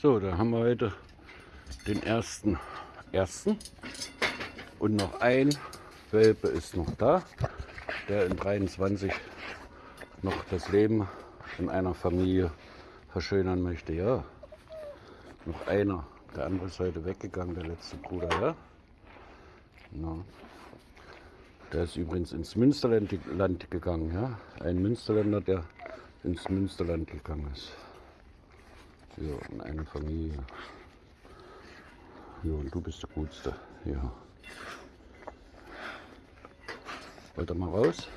So, da haben wir heute den ersten ersten und noch ein Welpe ist noch da, der in 23 noch das Leben in einer Familie verschönern möchte. Ja, noch einer. Der andere ist heute weggegangen, der letzte Bruder. Ja, ja. Der ist übrigens ins Münsterland Land gegangen. Ja, ein Münsterländer, der ins Münsterland gegangen ist. Ja, in eine Familie. Ja, und du bist der Gutste. Ja. Wollt ihr mal raus?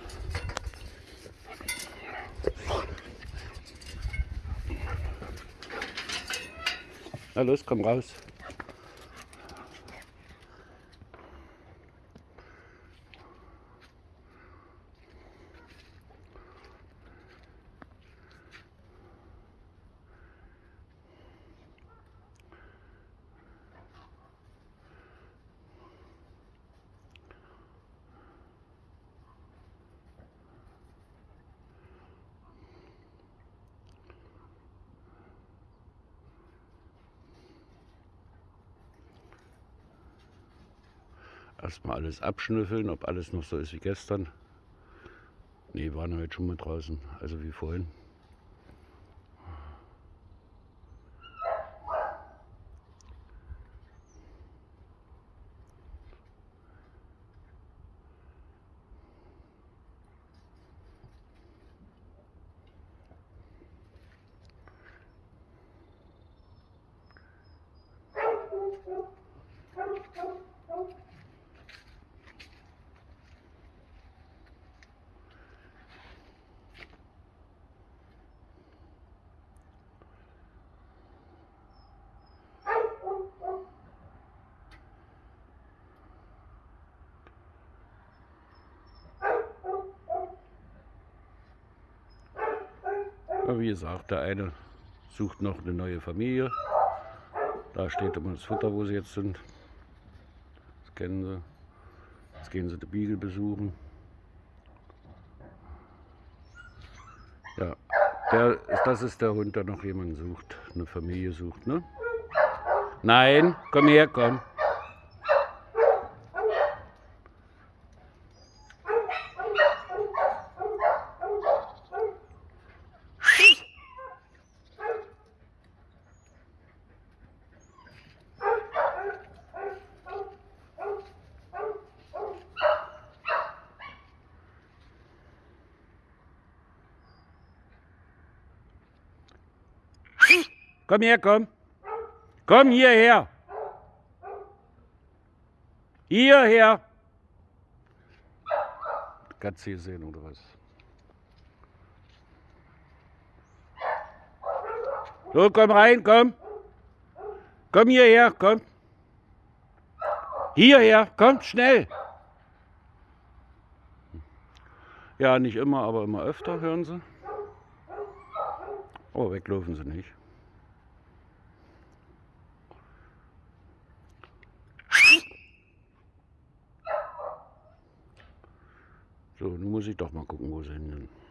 Na los, komm raus. Erstmal alles abschnüffeln, ob alles noch so ist wie gestern. Ne, waren heute schon mal draußen, also wie vorhin. Aber wie gesagt, der eine sucht noch eine neue Familie. Da steht immer das Futter, wo sie jetzt sind. Das kennen sie. Jetzt gehen sie die Beagle besuchen. Ja, der, das ist der Hund, der noch jemanden sucht, eine Familie sucht. Ne? Nein, komm her, komm. Komm her, komm. Komm hierher. Hierher. Katze hier sehen oder was? So, komm rein, komm. Komm hierher, komm. Hierher, komm, schnell. Ja, nicht immer, aber immer öfter, hören Sie. Oh, weglaufen Sie nicht. So, nun muss ich doch mal gucken, wo sie hin sind.